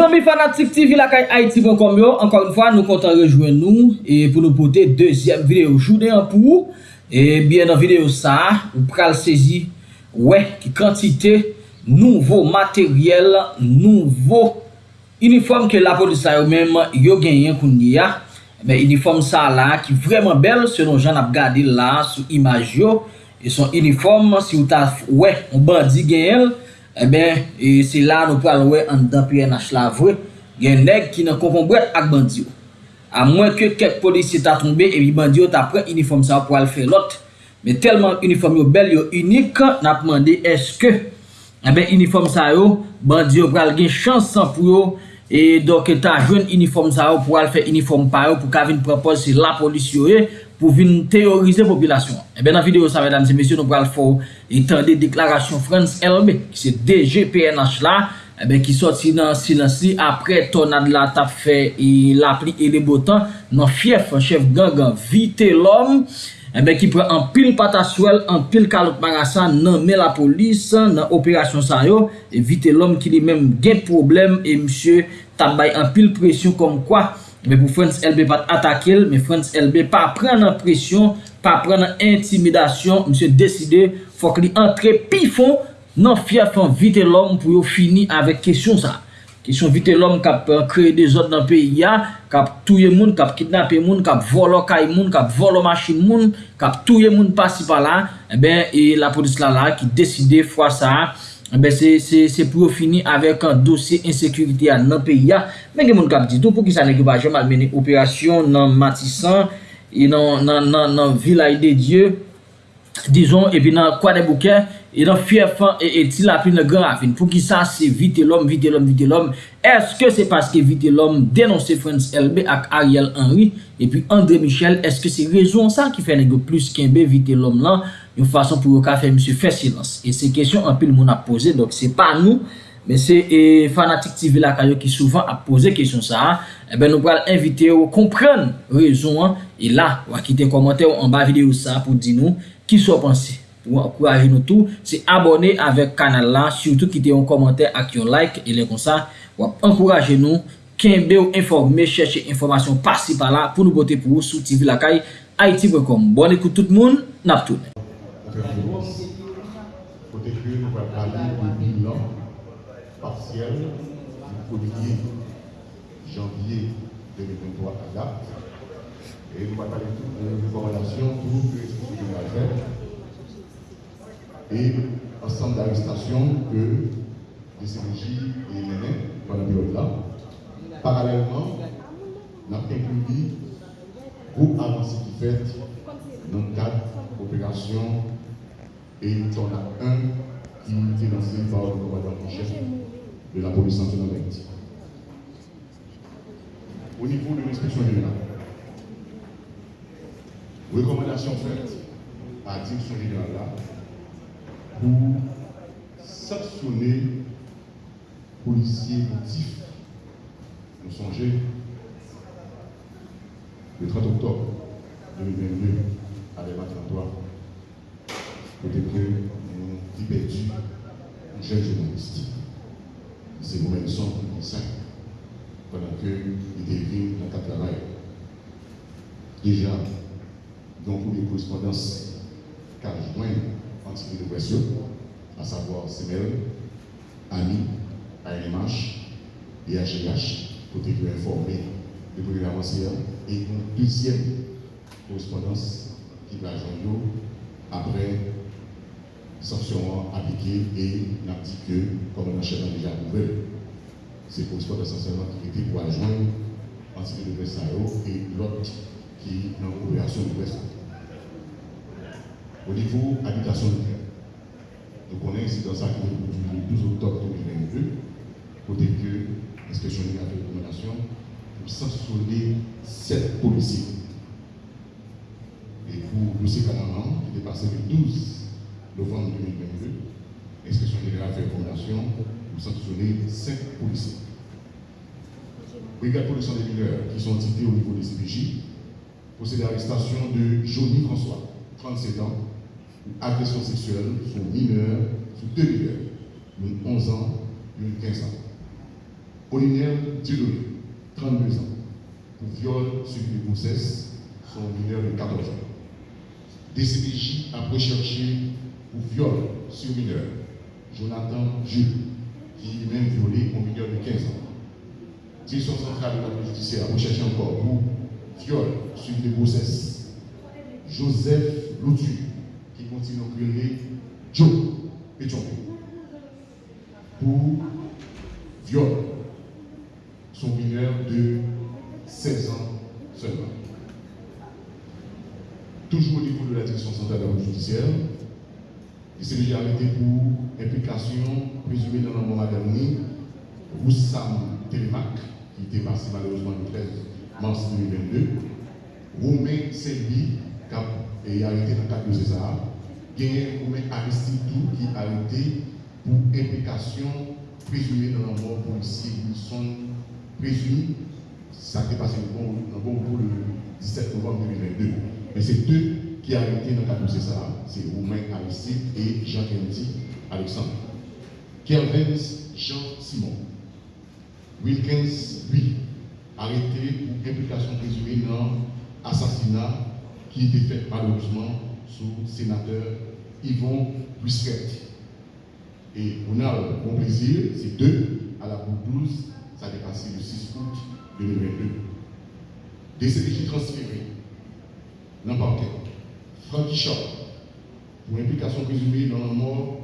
Zanmi Fanatik TV lakay Haiti.com yo, ankon yon fwa nou kontan rejwen nou e pou nou pote dezyem video jounen an pou e bien nan video sa, ou pral sezi we ki kantite nouvo materyel nouvo uniform ke la polisa yo menm yo genyen kounye ya men uniform sa la ki vreman bel selon jan ap gade la sou imaj yo e son uniform si ou ta we, ou bandi genyen Eben, e, se la nou pral wè an dan PNH la vwe, gen neg ki nan konpon bret ak bandi yo. A mwen ke kek polisi ta trombe, e bi bandi yo ta pren uniform sa pou al fè lot. Me telman uniform yo bel yo unik, nan apman de eske, ebe uniform sa yo, bandi yo pral gen chansan pou yo, e doke ta jwen uniform sa yo pou al fè uniform pa yo, pou ka vin propose se la polisi yo e, pou vin teorize popilasyon. Ebe eh nan video sa, mèdames et messieurs, nou pral fò etande deklarasyon France LB, ki se DGPNH la, eh ebe ki soti nan silansi apre tonad la tap fè la pli e le botan, nan fief, chef gangan, vite l'om, eh ben, ki pran an pil pataswel, an pil kalot marasan, nan me la polis, nan operasyon sa yo, e vite l'om ki li men gen problem, e msye tabay an pil presyon kom kwa, Men pou France LB pat atakel, men France LB pa pren nan presyon, pa pren nan intimidasyon, msè deside fòk li antre pi fon nan fiafan vite lòm pou yo fini avèk kesyon sa. Kesyon vite lòm kap kreye de zot nan peyi ya, kap touye moun, kap kidnape moun, kap volo kay moun, kap volo machin moun, kap touye moun pasi pa eh la, e ben e la polis la la ki deside fwa sa a, Be, se, se, se pou yo fini avèk an dosye insekurite an nan peyi ya, men gen moun kap di tou pou ki sa negi ba jom almeni operasyon nan Matisan, e nan, nan, nan, nan vilay de Diyo, dizon, epi nan kwa de bouken, E nan fye fan e eti la pli nan gran rafin. Pou ki sa se vite lom, vite lom, vite lom. Eske se paske vite lom denonse France LB ak Ariel Henry. E pi André Michel, eske se rezon sa ki fe negyo plus kenbe vite lom lan. Yon fason pou yo ka fe msye fe silans. E se kesyon an pil moun ap pose. Dok se pa nou. Men se e fanatik TV la kayo ki souvan ap pose kesyon sa. E eh ben nou pral invite yo kompren rezon an. E la wakite komante yo an ba videyo sa pou di nou ki sou pansi. pou ankouraje nou tou, se abone avek kanal la, surtout ki te yon komante ak yon like, e le kon sa, wap ankouraje nou, kenbe ou informe, chèche informasyon pasi pa la, pou nou bote pou ou sou TV lakay, haiti.com. Bon ekout tout moun, nap tou. Kote kre nou wap pale ou bilan, partiel, pou liye janvye 2023 a la, e nou wap pale tout ou rekomendasyon pou ou kre sou TV lakay, et ensemble d'arrestations que les CNJ et les pendant la période-là. Parallèlement, nous avons inclus groupe avancé qui fait dans d'opération et il y en a un qui est lancé par le commandant en chef de la police nationale. Au niveau de l'inspection générale, recommandation faite à la direction générale là, pour sanctionner policiers motifs. Nous songez le 30 octobre 2022 à l'évacuation côté que nous jeune journaliste. C'est nous-mêmes sommes qui ça pendant qu'il venu dans le travail. Déjà, donc les correspondances qu'a joint de pression, à savoir CML, AMI, ANMH et HGH, côté que informé le programme et une deuxième correspondance qui va joindre après sanctions appliquées et n'a dit que, comme on a déjà nouvelle, c'est sport essentiellement qui était pour entité de presse et l'autre qui est dans l'opération de. Au niveau habitation de terre, nous connaissons dans ça qui est le 12 octobre 2022, côté que l'inspection générale de recommandation pour sanctionner sept policiers. Et pour le Camaraman, qui était passé le 12 novembre 2022, l'inspection générale fait recommandation pour sanctionner 5 policiers. Brigade policiers des mineurs qui sont cités au niveau des CPJ procède à l'arrestation de Johnny François, 37 ans, agression sexuelle sur mineur, sur deux mineurs, une 11 ans et une 15 ans. Olinel Dieudonné, 32 ans, pour viol suivi de grossesse, son mineur de 14 ans. DCPJ a recherché pour viol sur mineur Jonathan Jules, qui lui-même violé un mineur de 15 ans. Direction centrale de la police judiciaire a recherché encore pour viol suivi de grossesse Joseph Loutu, qui continue à créer Joe Pétion pour viol. Son mineur de 16 ans seulement. Toujours au niveau de la direction centrale de la judiciaire, il s'est déjà arrêté pour implication présumée dans le moment dernier, Roussam Télémac, qui était passé malheureusement le 13 mars 2022, Romain Selby, qui a arrêté dans le cadre de César, Gagné Romain Aristide qui a arrêté pour implication présumée dans la mort policier Wilson présumé, ça s'est passé le bon, le 17 novembre 2022. Mais c'est deux qui ont arrêté dans le cadre de César, c'est Romain Aristide et Jean Kennedy Alexandre. Kelvin Jean Simon. Wilkins, lui, arrêté pour implication présumée dans l'assassinat qui était fait malheureusement sous le sénateur Yvon Busquet. Et on a un bon plaisir, c'est deux à la bout 12, ça a dépassé le 6 août 2022. Des CDJ transférés dans le parquet. Francky Shaw, pour implication présumée dans la mort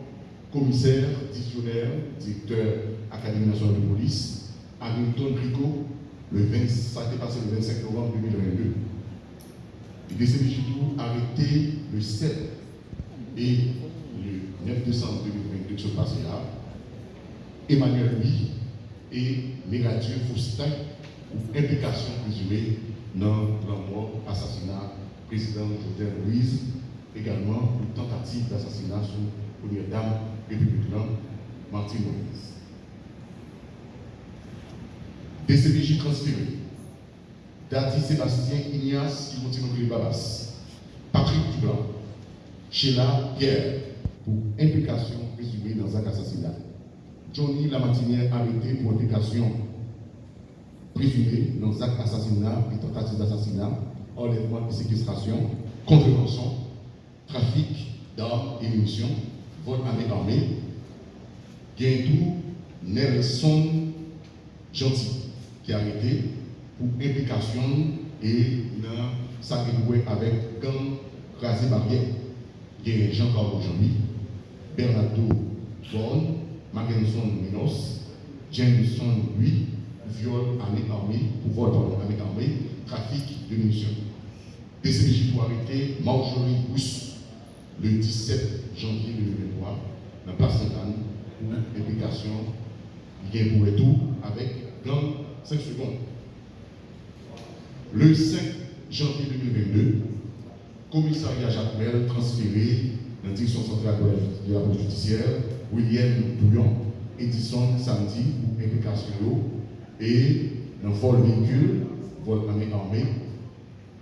commissaire, titulaire, directeur Académie nationale de police, Hamilton Rico, le 20, ça a été passé le 25 novembre 2022. Les DCPJ arrêté le 7 et le 9 décembre 2022 qui se passé là. Emmanuel Louis et Mégathieu Faustin pour implication présumée dans la mort, assassinat président Jovenel Louise, également pour tentative d'assassinat sur première dame républicaine Martine Moïse. DCPJ transféré. Dati Sébastien Ignace les Babas. Patrick Dublanc. Sheila Pierre pour implication présumée dans un assassinat. Johnny Lamartinière arrêté pour implication présumée dans un assassinat et tentative d'assassinat, enlèvement et séquestration, contrevention, trafic d'armes et munitions, vol à armée, Guindou Nelson Gentil, qui a arrêté pour implication et dans sa avec gang rasé barrière. Jean-Claude Jean-Louis, Bernardo Vaughan, Mackinson Minos, Jameson Louis, viol armé armée, pardon, armé armée, trafic de munitions. PCBJ pour arrêter Marjorie Bousse le 17 janvier 2023 dans la place Sainte-Anne pour implication qui pour tout avec gang 5 secondes. Le 5 janvier 2022, commissariat Jacques Mel transféré dans la direction centrale de la police judiciaire, William Bouillon, Edison samedi pour implication et dans vol véhicule, vol armé armé,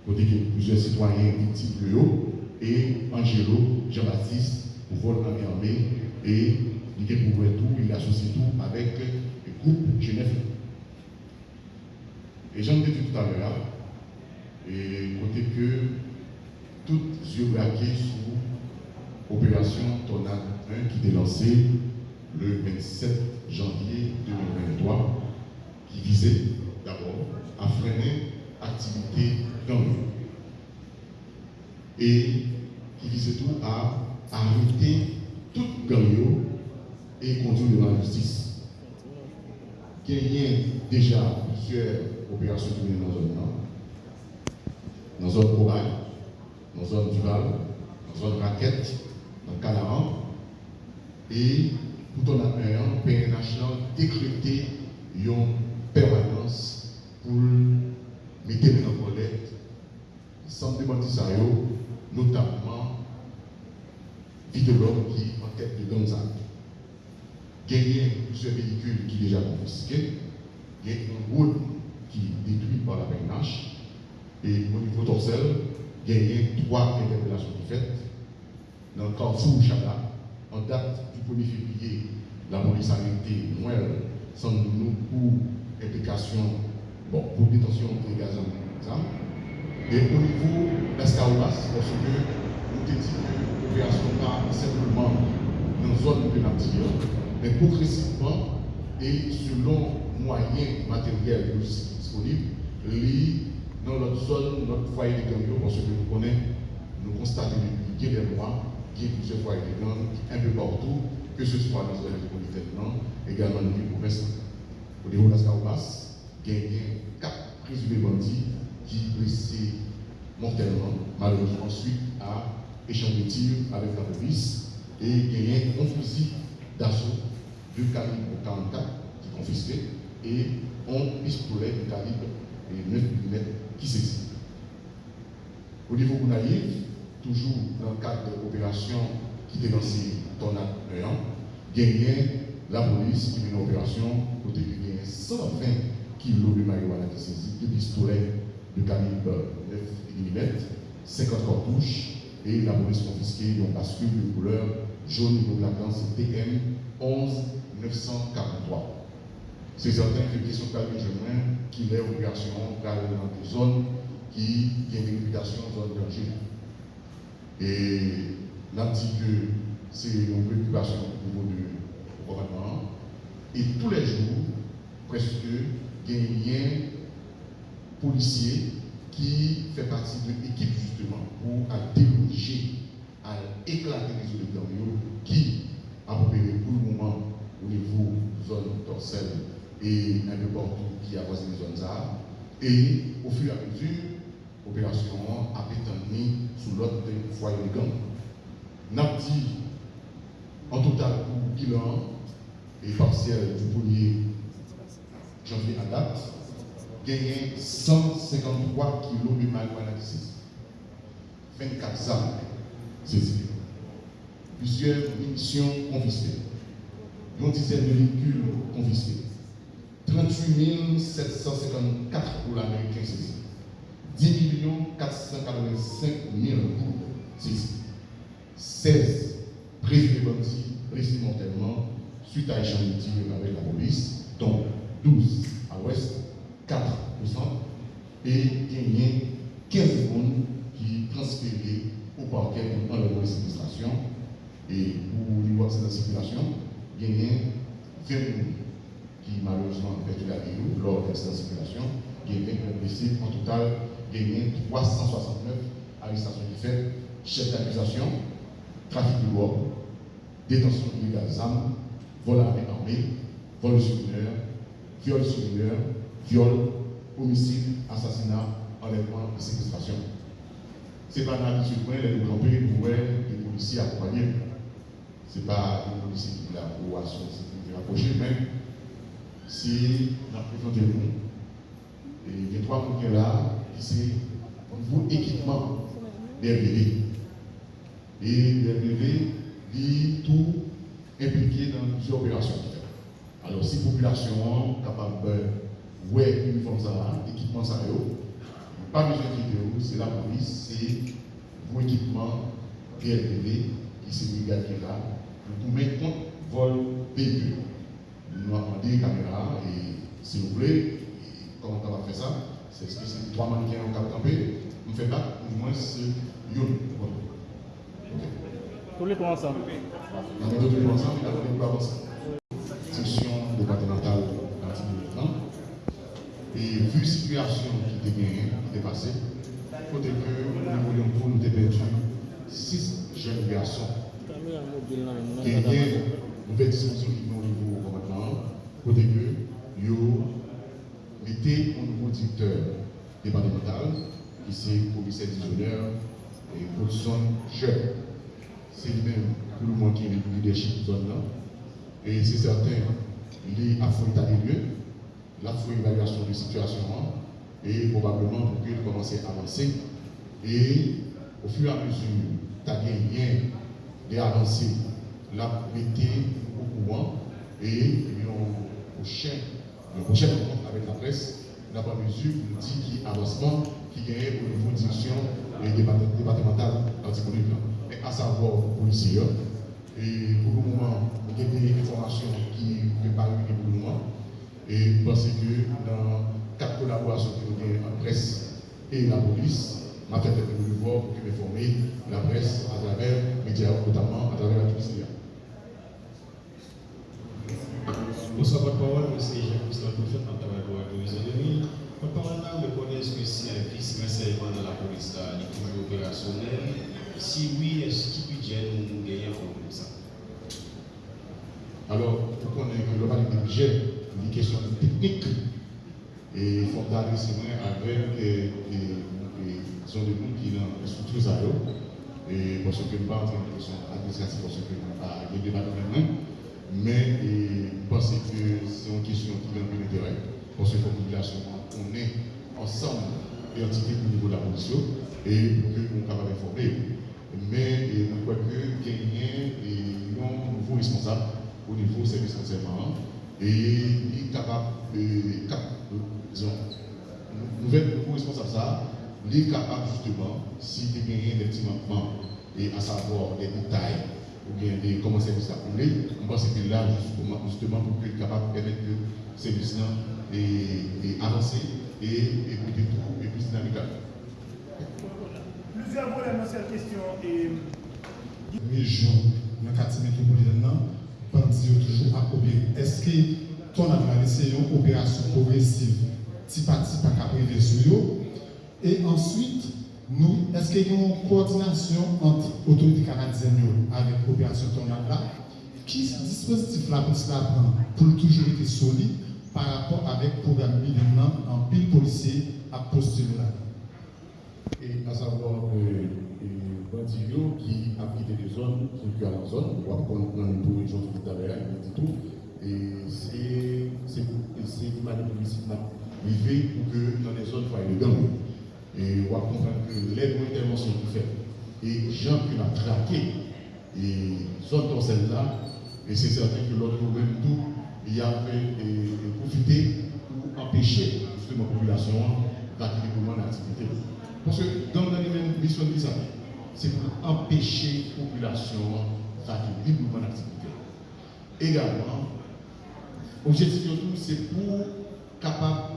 côté que plusieurs citoyens victimes de et Angelo Jean-Baptiste pour vol armé et il pour tout, il associe tout avec le groupe Genève. Et j'en ai dit tout à l'heure, et côté que toutes yeux braqués sur l'opération Tornade 1 qui était lancée le 27 janvier 2023, qui visait d'abord à freiner l'activité gang et qui visait tout à arrêter toute gang et conduire devant la justice. Il y a déjà plusieurs opérations qui dans la zone dans la zone dans zone Duval, dans zone Raquette, dans Canaran. Et tout en appelant, PNH décrété une permanence pour mettre en collecte sans demander notamment l'homme qui en tête de Gonzague. Gagner plusieurs véhicules qui déjà confisqués, il y a une route qui est détruite par la PNH, et au niveau d'Orsel, il y a trois interpellations faites. Dans le Carrefour Chala, en date du 1er février, la police a arrêté Noël sans nous pour implication bon, pour détention de gaz Et au niveau de parce que nous dit que l'opération pas simplement dans une zone de nature, mais progressivement et selon moyens matériels disponibles, dans notre zone, notre foyer de gang, parce que nous connaissons, nous constatons a des mois, qu'il y a plusieurs foyers de gang un peu partout, que ce soit dans la zone métropolitaine, également dans les provinces. Au niveau de la Scaubas, il y a quatre présumés bandits qui blessés mortellement, malheureusement, suite à échange de tirs avec la police, et il y a un fusil d'assaut de calibre 44 qui est confisqué, et un pistolet de calibre 9 mm qui s'existe. Au niveau Gounaïf, toujours dans le cadre de l'opération qui était lancée Tornade 1, gagné la police qui une opération côté qui gagne 120 kg de marijuana qui saisit, deux pistolets de calibre 9 mm, 50 cartouches et la police confisquée un bascule de couleur jaune de la classe TM 11 943. C'est certain que les questions de qui est opération dans des zones qui ont une réputation zone danger. Et là, dit que c'est une préoccupation au niveau du gouvernement. Et tous les jours, presque, il y a un policier qui fait partie de l'équipe justement pour déloger, à éclater les autres qui a opéré pour le moment au niveau zone dorsale et un peu partout qui avoisine les zones. Et au fur et à mesure, l'opération a été sous l'autre foyer de gang. N'a dit en total pour bilan et partiel du 1er janvier à date, gagné 153 kg de marijuana 24 armes saisies, plusieurs munitions confisquées, une dizaine véhicules confisqués, 38 754 pour l'américain c'est 10 485 000 pour c'est 16 présumés bandits suite à échange de tirs avec la police, dont 12 à l'ouest, 4 au centre, et gagné 15 secondes qui transférés au parquet pour enlever les administration. Et pour le niveau de cette circulation, gagné 20 qui malheureusement a perdu la vie lors de cette circulation, qui est blessé. En total, a 369 arrestations qui fait, chef d'accusation, trafic de drogue, détention illégale d'armes, vol à vol sur mineur, viol sur mineur, viol, homicide, assassinat, enlèvement et séquestration. Ce n'est pas dans l'habitude point les camper pour les policiers accompagnés. Ce n'est pas les policiers qui là pour approcher, mais c'est la préférence de nous. Et a trois points là, c'est au niveau équipement des. Et les bébés, ils tout impliqué dans plusieurs opérations. Alors, si la population est capable de voir uniforme ça, équipement ça, pas besoin de c'est la police, c'est vos équipements DLPV qui se brigade là, pour mettre compte vol véhicule nous avons des caméras et s'il vous plaît, comment on va faire ça C'est ce que c'est trois mannequins au cap campé, on fait pas, au moins c'est une. Tous les trois ensemble. Tous les ensemble, il a fallu pas avancer. Section départementale Et vu la situation qui était gagnée, qui était passée, faut que nous voulions pour nous perdu six jeunes garçons qui ont une nouvelle disposition qui au niveau côté que yo mettez un nouveau directeur départemental qui c'est commissaire d'honneur et Godson Jeune. C'est lui-même pour le monde qui est le leadership zone là. Et c'est certain, il est à fond état des lieux, la fois évaluation de situation et probablement pour qu'il commence à avancer. Et au fur et à mesure, tu as gagné des avancées, la mettez au courant et prochain, le prochain rencontre avec la presse, pas mesure nous dit qui avancement qui gagne au niveau direction départementale anticonnuble. Mais à savoir policiers. Et pour le moment, il y a des informations qui préparent pour le moment. Et parce que dans quatre collaborations que nous avons en presse et la police, ma tête est de voir pour informer la presse à travers les médias, notamment à travers la publicité. Bonsoir, votre parole, monsieur Jean-Christophe Prophète, en pour. Votre parole, si un dans la là, est toujours. Si oui, est-ce qu'il nous gagner comme ça? Alors, pour le de budget, une question technique, et il faut avec les gens de monde qui ont des structures à eux. Parce que nous ne pas en train de administrative, parce que nous de mais je pense que c'est une question qui est un peu d'intérêt, parce que la population, on est ensemble et entité au niveau de la position, et pour que nous soyons capables d'informer. Mais je crois que gagner et un nouveau responsable au niveau du service renseignement et il est capable de nouvelle nouveau responsable ça, il est capable justement, si tu gagné des petits manquements, et à savoir des détails ou bien de comment service a brûlé. On pense que là, justement, pour être capable de permettre que le service là et, avancer et écouter tout et plus dynamique. Plusieurs volets dans cette question. Et... Région, dans le quartier métropolitain, bandit toujours à opérer. Est-ce que ton analyse c'est une opération progressive, petit par petit, pas qu'à sur eux Et ensuite, nous, est-ce qu'il y a une coordination entre l'autorité canadienne avec l'opération Tornade là Qui dispositif là pour cela pour toujours être solide par rapport avec le programme militant en pile policier à postuler là? Et à savoir que les bandits qui habitent des zones, qui sont à la zone, on va prendre une région tout à l'heure, dit tout, et c'est une manière de pour que dans les zones, il faut aller gang. Et on va comprendre que l'aide d'intervention qui fait, et gens qui l'ont traqué, et zone comme celle-là, et c'est certain que l'autre même tout, il a fait profiter pour empêcher justement la population d'activer l'activité. Parce que dans la même mission de c'est pour empêcher la population d'activer librement l'activité. Également, l'objectif c'est pour capable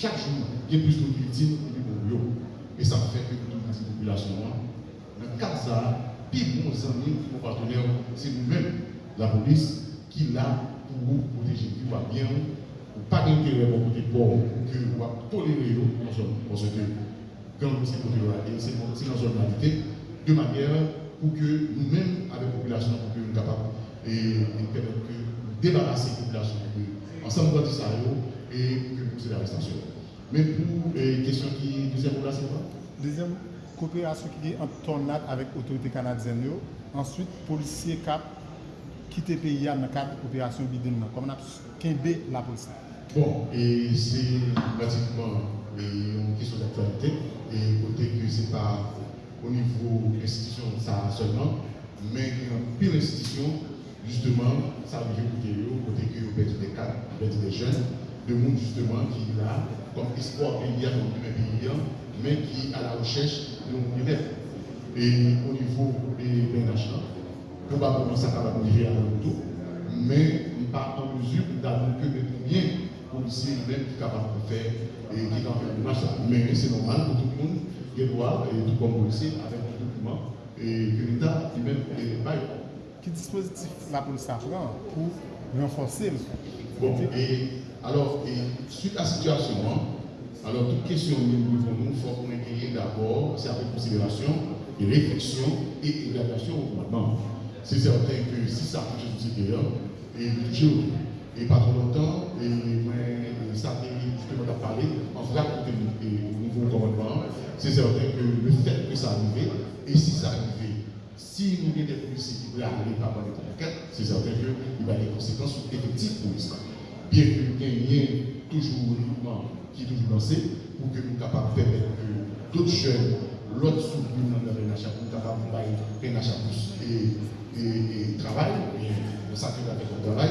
chaque jour, il y a plus de victimes et Et ça fait que toute la population, dans le cas de ça, puis bons amis, nos partenaires, c'est nous-mêmes, la police, qui là pour vous protéger, qui va bien, pas d'intérêt pour côté pour que vous va tolérer parce que quand c'est là, et c'est dans zone de manière pour que nous-mêmes, avec la population, pour que nous capables et, que débarrasser la population, ensemble de ça, et pour que procéder à l'arrestation. Mais pour les question qui, deuxième là, c'est quoi Deuxième, coopération qui est en tornade avec l'autorité canadienne. Ensuite, policier cap quitter le pays dans le cadre de l'opération Biden. Comme on a qu'imbé la police. Bon, et c'est pratiquement une question d'actualité. Et côté que ce n'est pas au niveau institution ça seulement, mais en pire institution, justement, ça a bien coûté côté que vous perdez des cadres, vous perdez des jeunes. De monde justement qui est là, comme espoir pays dans le pays, mais qui est à la recherche de bien Et au niveau des PNH, probablement ça va arriver à tout, mais pas en mesure d'avoir que des combien policiers même qui sont capables de faire et qui sont faire le match. Mais c'est normal pour tout le monde qui doit, et tout comme policier, avec un document, et que l'État lui-même pas. Quel dispositif la police a pour renforcer Bon, et alors, suite à la situation, hein, alors toute question que nous devons nous, il faut qu'on d'abord, c'est avec considération, et réflexion et évaluation au gouvernement. C'est certain que si ça touche au supérieur, et toujours, et pas trop longtemps, et, ça a justement à parler, en vrai, au niveau commandement, c'est certain que le fait que ça arrive, et si ça arrive, si nous avons des policiers qui veulent aller par les conquêtes, c'est certain qu'il y a des conséquences effectives pour l'Islam bien que nous gagnions toujours qui est toujours lancé, pour que nous soyons capables de permettre que d'autres jeunes, l'autre soutenu dans le RNH, pour capables de faire et, et, et travail, et sacré avec le travail,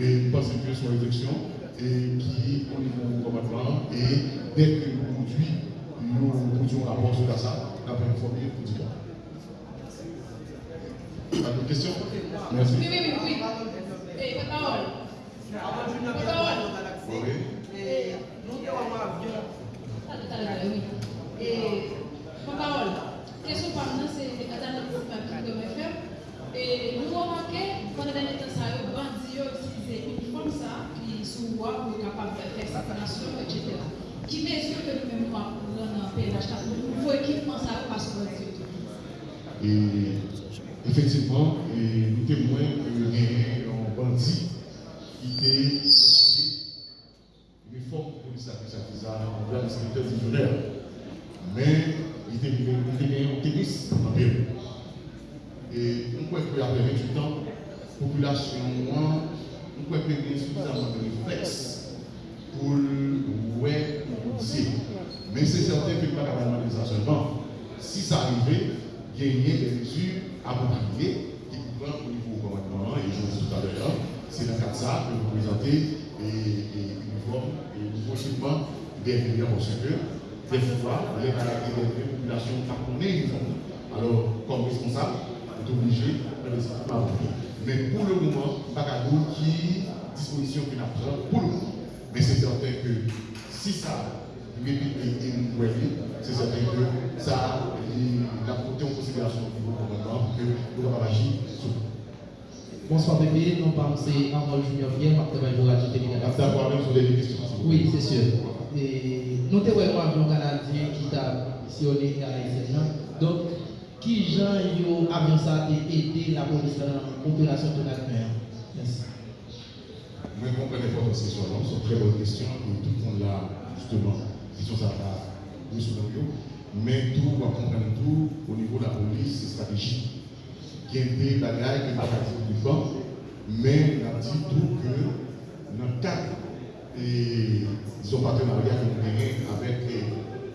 et penser que sur l'élection, et qui, au niveau du commandement, et dès que nous produisons, nous produisons un rapport sur ça, nous avons informé le président. Pas de questions? Merci. Oui, oui, oui. oui. Et la parole. Avant Junior qui est dans la galaxie. Oui. Et nous avons un avion. Et, ma parole, question par nous, c'est les Catalans qui de me faire. Et nous avons remarqué, pendant les temps, ça a bandit utilisé uniforme ça, qui sous voie pour être capable de faire circulation, etc. Qui mesure que nous-mêmes, nous avons dans le PNH, il faut équipement ça parce que Et effectivement, et nous témoins qu'il y a un bandit qui était uniforme pour police à en plein inspecteur divisionnaire. Mais il était il était un tennis en période. Et on peut que après 28 ans, la population, on peut qu'il y ait suffisamment de réflexes pour ouais, dire. Mais c'est certain que pas demander ça seulement. Si ça arrivait, gagner des mesures appropriées qui couvrent au niveau gouvernement, et je vous tout à l'heure, c'est dans le que vous présentez et, et et prochainement des au secteur. Des fois, les caractères des populations pas connaître uniforme. Alors, comme responsable, vous êtes obligé de appliquer. Mais pour le moment, pas qui disposition qu'il a pour le moment. Mais c'est certain que si ça répète et nous c'est certain que ça la porté en considération niveau gouvernement pour que nous puissions agir sur Bonsoir bébé, non pas c'est Arnold Junior Pierre, ma travail pour Radio Télé. D'avoir même sur des questions. Oui, c'est sûr. Et nous avons un avion canadien qui t'a missionné à l'extérieur. Donc, qui gens yo avion ça a aidé la police dans l'opération de la mer? Merci. Moi, je comprends de ces questions. C'est une très bonne question et tout le monde l'a justement. Question ça va Mais tout, va comprendre tout au niveau de la police, c'est stratégique. Il y a des bagages qui ne pas dire du banc, mais on a dit tout que dans le cadre et disons partenariat que nous avons avec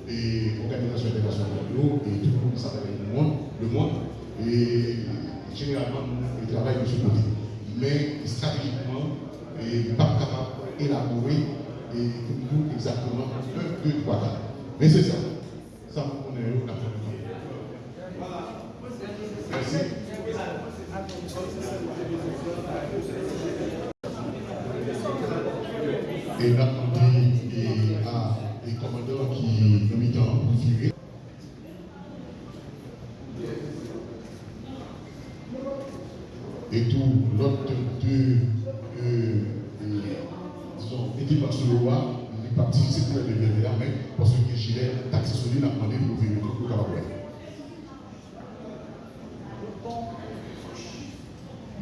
les organisations internationales et tout le monde s'appelle le monde, le monde, et généralement nous travaillons de ce côté. Mais stratégiquement, et pas capable d'élaborer et nous exactement 1, 2, 3, 4. Mais c'est ça. Ça, on est là. Merci. Et là, on dit à les commandants qui nous mis en virer. Et tout l'autre deux, euh, disons, équipes sur le roi, il est parti, c'est pour les là, mais parce que gilet, taxi sur lui, il a demandé de venir pour le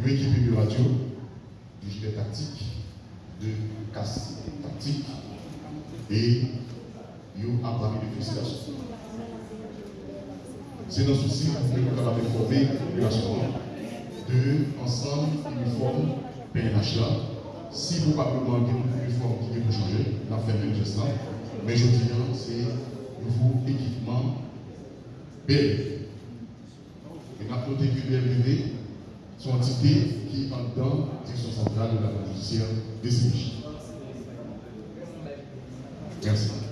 Une équipe de radio, du gilet tactique, de casse tactique, et il a parlé de félicitations. C'est notre souci que nous avons informé la de ensemble uniforme PNH là. Si probablement il y a une uniforme qui peut changer, la fait même geste Mais je dis c'est nouveau équipement bel. Et la noté que BLV sont entités qui sont dans la direction centrale de la judiciaire des Merci.